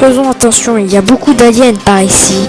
faisons attention, il y a beaucoup d'aliens par ici.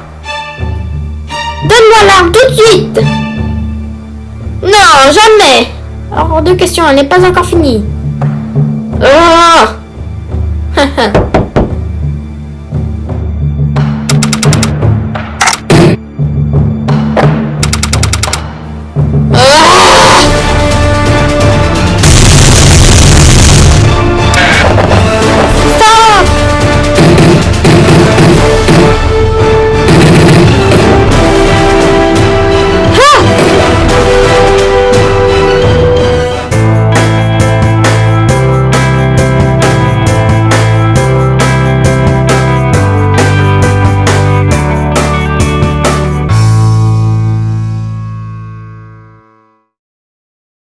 L'arme tout de suite. Non, jamais. Hors de question, elle n'est pas encore finie. Oh